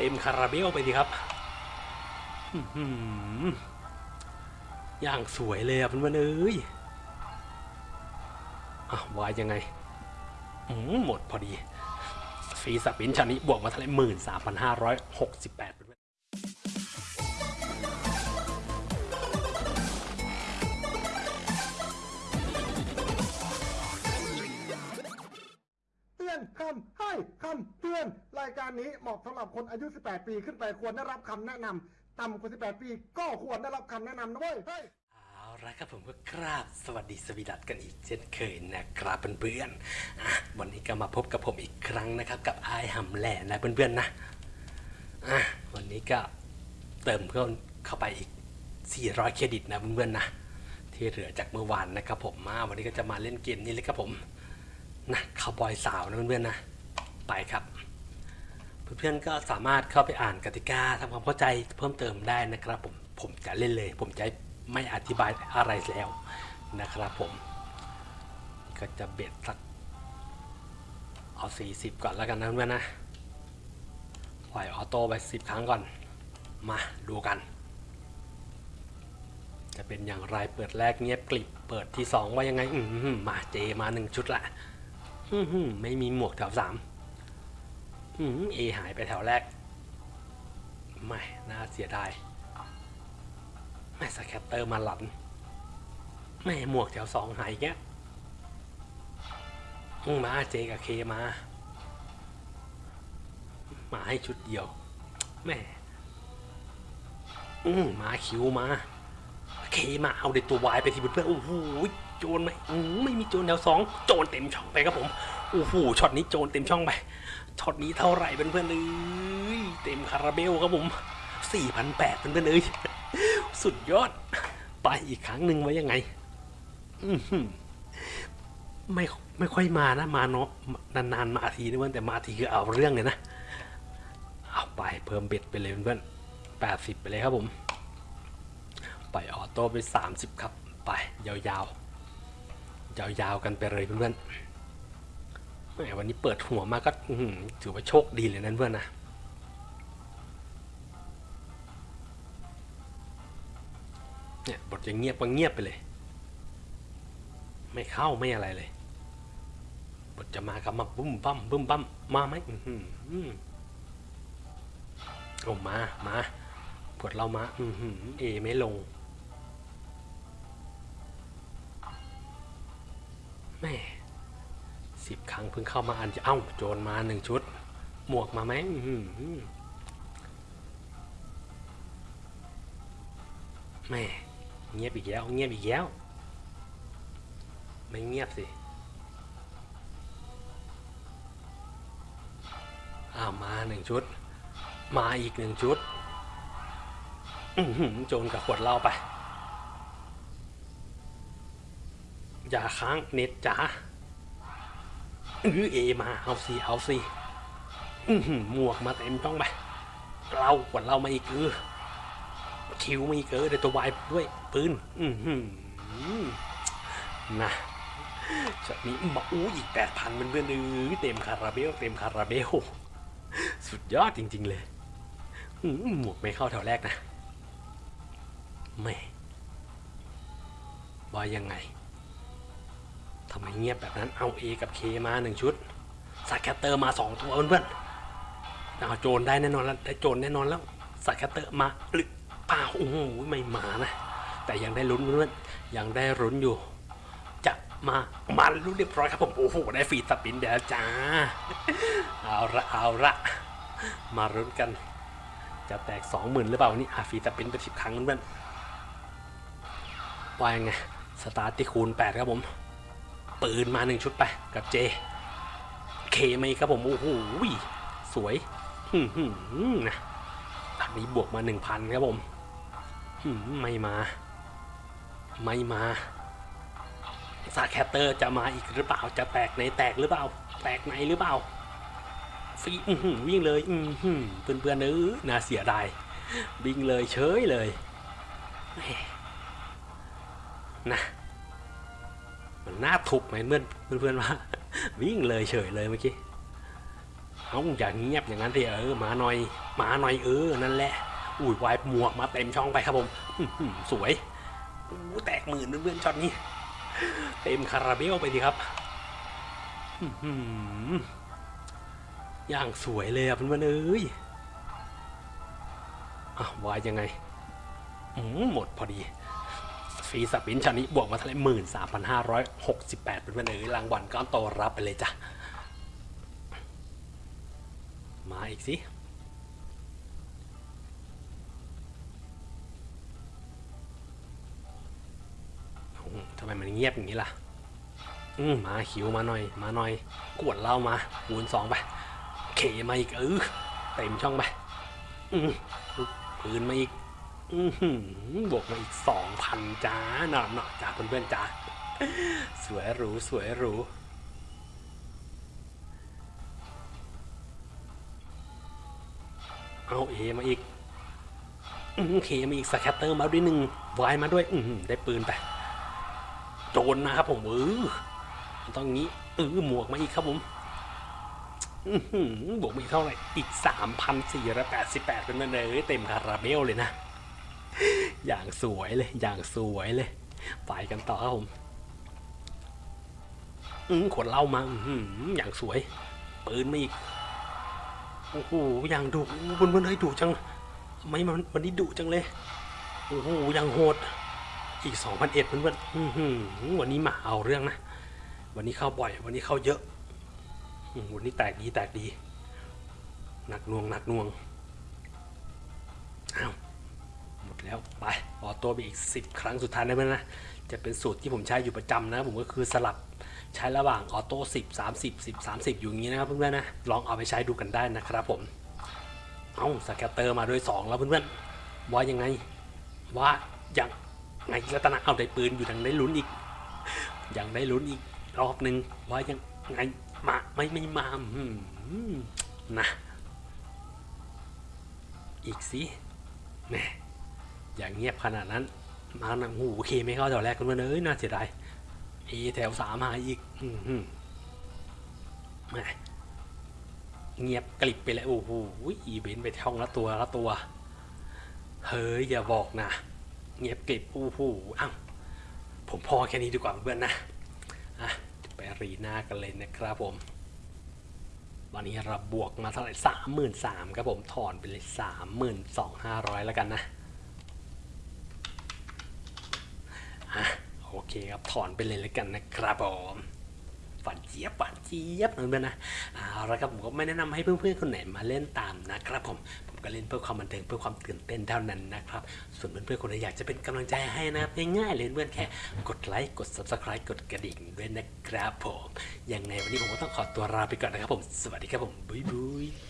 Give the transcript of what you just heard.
เต็มคาราเบลไปดีครับอย่างสวยเลยอะเพื่อนๆเอ้ยอะวายยังไงหมดพอดีฟรีสปินชานิดบวกมาทั้งหร่หมื่นสามพันห้าร้อยหกสิบแปด ให้คำเตือนรายการนี้เหมาะสำหรับคนอายุ 18 ปีขึ้นไปควรได้รับคำแนะนำต่ำกว่า 18 ปีก็ควรได้รับคำแนะนำนะเว้ยเอาละครับผมก็กราบสวัสดีสวีดัตกันอีกเช่นเคยนะครับเพื่อนๆอะวันนี้ก็มาพบกับผมอีกครั้งนะครับ กับไอายหำแหล่นะเพื่อนๆนะอะวันนี้ก็เติมเพิ่มเข้าไปอีก 400 เครดิตนะเพื่อนๆนะที่เหลือจากเมื่อวานนะครับผมมาวันนี้ก็จะมาเล่นเกมนี้เลยครับผมนะคาวบอยสาวนะเพื่อนๆนะ ไปครับ เพื่อนๆก็สามารถเข้าไปอ่านกติกาทำความเข้าใจเพิ่มเติมได้นะครับผมผมจะเล่นเลย ผมจะไม่อธิบายอะไรแล้วนะครับผม ก็จะเบ็ดสักเอา 40 ก่อนแล้วกันนะเพื่อนนะปล่อยออโต้ไป 10 ครั้งก่อน มาดูกัน จะเป็นอย่างไรเปิดแรกเงียบกลิบ เปิดที่ 2 ว่ายังไง อือหือมาเจมา 1 ชุดละ อื้อหือไม่มีหมวกแถว3ม เอหายไปแถวแรก ไม่ น่าเสียดายไม่สแคตเตอร์มาหลันไม่หมวกแถวสองหายแกอืมมาเจกับเคมา มาให้ชุดเดียว แม่ อืมมาคิวมา เคมาเอาเด็ดตัววายไปสิเพื่อนโอ้โห โจรไหมอืมไม่มีโจรแถวสองโจรเต็มช่องไปครับผมโอ้โหช็อตนี้โจรเต็มช่องไปช็อตนี้เท่าไหร่เพื่อนๆเอ้ยเต็มคาราเบลครับผมสี่พันแปดเพื่อนๆเอ้ยสุดยอด ไปอีกครั้งหนึ่งไว้ยังไงไม่ไม่ค่อยมานะ มาเนาะนานๆมาทีนะเพื่อนแต่มาทีคือเอาเรื่องเลยนะเอาไปเพิ่ม bet ไปเลยเพื่อนแปดสิบไปเลยครับผม ไปอออโต้ไป 30 ครับ ไปยาวๆ ยาวๆกันไปเลยเพื่อนๆแหมวันนี้เปิดหัวมาก็ถือว่าโชคดีเลยนะเพื่อนนะเนี่ยบทจะเงียบก็เงียบไปเลย ไม่เข้าไม่อะไรเลย บทจะมากับมาบุ้มบั้มบุ้มบั้มมาไหมอือหือโอ้มามาบทเรามา อือหือเอไม่ลง แม่สิบครั้งเพิ่งเข้ามาอันจะเอ้าโจรมาหนึ่งชุด หมวกมาไหมแม่เงียบอีกแล้วเงียบอีกแล้วไม่เงียบสิอ้ามาหนึ่งชุด มาอีกหนึ่งชุดโจรกับขวดเหล้าไป อย่าค้างเน็ตจ๋าอือเอมาเอาสิเอาสิหมวกมาเต็มช่องไปเราขวดเหล้ามาอีกเออคิวมาอีกเออเดี๋ยวตัววายด้วยปืนอืนะจากนี้มาอู้อีกแปดพันเพื่อนเออเต็มคาราเบลเต็มคาราเบลสุดยอดจริง ๆ เลยหมวกไม่เข้าแถวแรกนะ ไม่ว่ายังไง ทำไมเงียบแบบนั้นเอา A กับ K มาหนึ่งชุด scatter มาสองตัวเพื่อนๆเอาโจรได้แน่นอนแล้วได้โจรแน่นอนแล้ว scatter มาหรือเปล่าโอ้โหไม่มานะ แต่ยังได้ลุ้นเพื่อนๆยังได้ลุ้นอยู่ จะมามาลุ้นเรียบร้อยครับผมโอ้โหได้ฟรีสปินเดี๋ยวจ้าเอาละเอาละมาลุ้นกัน จะแตกสองหมื่นหรือเปล่านี่อาฟีดสปินไปสิบครั้งเพื่อนว่ายังไงสตาร์ทที่คูณแปดครับผม ปืนมาหนึ่งชุดไปกับเจ เคไหมครับผม โอ้โหสวยหืมหืมนะอันนี้บวกมาหนึ่งพันครับผมหืมไม่มา ไม่มาซาแคตเตอร์จะมาอีกหรือเปล่าจะแตกในแตกหรือเปล่า แตกในหรือเปล่าฟีอื้อหือวิ่งเลยอือหือเพื่อนๆเออน่าเสียดายวิ่งเลยเฉยเลยนะ มันน่าทุบไหมเพื่อนเพื่อนว่าวิ่งเลยเฉยเลยเมื่อกี้เอาอย่าเงียบอย่างนั้นสิเออมาหน่อยมาหน่อยเออนั่นแหละอุ้ยวายหมวกมาเต็มช่องไปครับผมสวยอู้แตกหมื่นเพื่อนๆช็อตนี้เต็มคาราเบลไปดีครับอย่างสวยเลยอะเพื่อนๆเอ้ยอะวายยังไงหมดพอดี ฟรีสปินชานี้บวกมาท่าไหร่หมื่นสามพันห้าร้อยหกสิบแปดเป็นวันเอ๋ยรางวัลก้อนโตรับไปเลยจ้ะ มาอีกสิทำไมมันเงียบอย่างนี้ล่ะ อืมมาหิวมาหน่อย มาหน่อยกวดเหล้ามาคูณสองไปเคมาอีกเออเต็มช่องไปอืมปืนมาอีก บวกมาอีกสองพันจ้าหน่อหน่อจ้าเพื่อนๆจ้าสวยหรูสวยหรูเอา A มาอีกอือ K มาอีก scatter มาด้วยหนึ่ง wild มาด้วย อืได้ปืนไปโจรนะครับผมเออต้องงี้เออหมวกมาอีกครับผมบวกมาอีกเท่าไหร่อีกสามพันสี่ร้อยแปดสิบแปดเป็นมันเลยเต็มคาราเบลเลยนะ อย่างสวยเลย อย่างสวยเลย ไปกันต่อครับผม อืมขวดเหล้ามาอื้อย่างสวย ปืนมาอีก โอ้โห อย่างดุบนบนเฮ้ยดุจัง ไม่มันวันนี้ดุจังเลย โอ้โห อย่างโหด อีกสองพันเอ็ดเพื่อนๆอื้อหือวันนี้มาเอาเรื่องนะ วันนี้เข้าบ่อย วันนี้เข้าเยอะ วันนี้แตกดีแตกดี หนักหน่วงหนักหน่วง อ้าว แล้วไป auto ไปอีก 10 ครั้งสุดท้ายได้ไหมนะ จะเป็นสูตรที่ผมใช้อยู่ประจำนะ ผมก็คือสลับใช้ระหว่าง auto 10 30 10 30 อยู่อย่างนี้นะครับเพื่อนๆนะ ลองเอาไปใช้ดูกันได้นะครับผม เอา scatter มาด้วย 2 แล้วเพื่อนๆ ว่ายังไง ว่าอยังไงรัตนาเอาได้ปืนอยู่ยังได้ลุ้นอีก ยังได้ลุ้นอีกรอบหนึ่งว่ายังไงมาไม่ไม่มาอืมนะ อีกสิแหม อย่างเงียบขนาดนั้น มาหนังหูเคไม่เข้าแถวแรกกันมาเลยน่าเสียดายเอแถวสามมาอีก อืมเงียบกลิบไปเลยโอ้โหอีเบนไปช่องละตัวละตัว เฮ้ยอย่าบอกนะ เงียบกลิบโอ้โหอ้าวผมพอแค่นี้ดีกว่าเพื่อนนะอะไปรีหน้ากันเลยนะครับผมวันนี้เราบวกมาเท่าไหร่สามหมื่นสามครับผมถอนไปเลยสามหมื่นสองห้าร้อยแล้วกันนะอะ โอเคครับถอนไปเลยแล้วกันนะครับผมฝันเจี๊ยบฝันเจี๊ยบนะเพื่อนนะเอาละครับผมก็ไม่แนะนำให้เพื่อนๆคนไหนมาเล่นตามนะครับผมผมก็เล่นเพื่อความบันเทิงเพื่อความตื่นเต้นเท่านั้นนะครับ ส่วนเพื่อนๆคนไหนอยากจะเป็นกำลังใจให้นะง่ายๆเลยเพื่อนแค่กดไลค์กด subscribe กดกระดิ่งด้วยนะครับผมยังไงวันนี้ผมก็ต้องขอตัวลาไปก่อนนะครับผม สวัสดีครับผมบ๊ายบาย